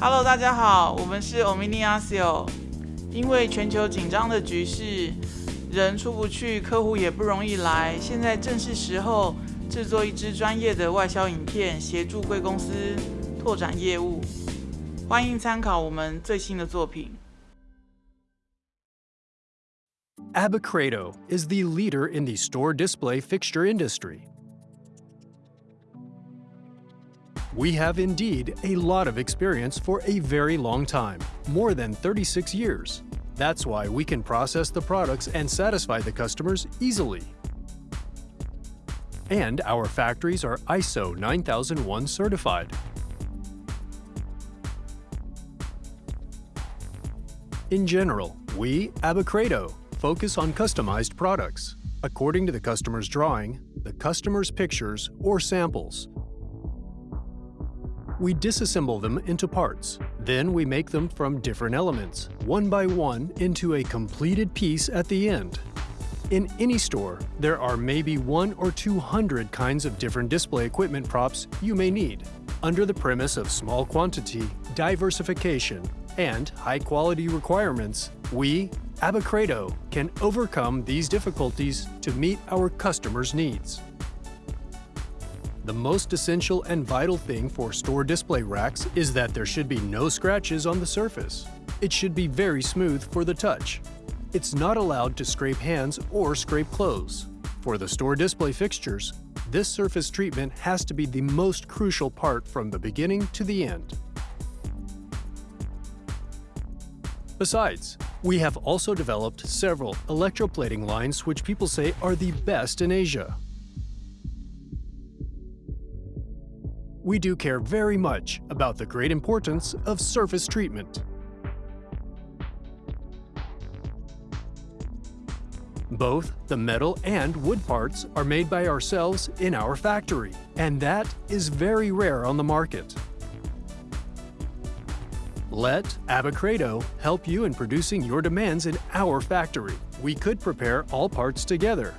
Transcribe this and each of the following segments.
Hello，大家好，我们是 Omniasio。因为全球紧张的局势，人出不去，客户也不容易来，现在正是时候制作一支专业的外销影片，协助贵公司拓展业务。欢迎参考我们最新的作品。Abacredo is the leader in the store display fixture industry. We have indeed a lot of experience for a very long time, more than 36 years. That's why we can process the products and satisfy the customers easily. And our factories are ISO 9001 certified. In general, we, Abacredo, focus on customized products, according to the customer's drawing, the customer's pictures, or samples. We disassemble them into parts. Then we make them from different elements, one by one, into a completed piece at the end. In any store, there are maybe one or two hundred kinds of different display equipment props you may need, under the premise of small quantity, diversification, and high-quality requirements, we, Abacredo, can overcome these difficulties to meet our customers' needs. The most essential and vital thing for store display racks is that there should be no scratches on the surface. It should be very smooth for the touch. It's not allowed to scrape hands or scrape clothes. For the store display fixtures, this surface treatment has to be the most crucial part from the beginning to the end. Besides, we have also developed several electroplating lines which people say are the best in Asia. We do care very much about the great importance of surface treatment. Both the metal and wood parts are made by ourselves in our factory, and that is very rare on the market. Let Abacredo help you in producing your demands in our factory. We could prepare all parts together.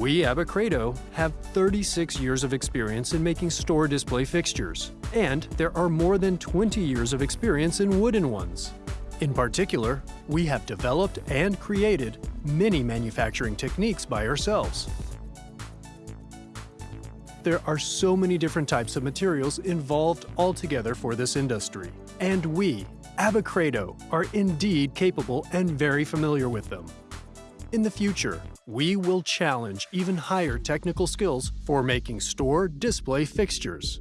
We, Abacredo, have 36 years of experience in making store display fixtures, and there are more than 20 years of experience in wooden ones. In particular, we have developed and created many manufacturing techniques by ourselves. There are so many different types of materials involved altogether for this industry, and we, Abacredo, are indeed capable and very familiar with them. In the future, we will challenge even higher technical skills for making store display fixtures.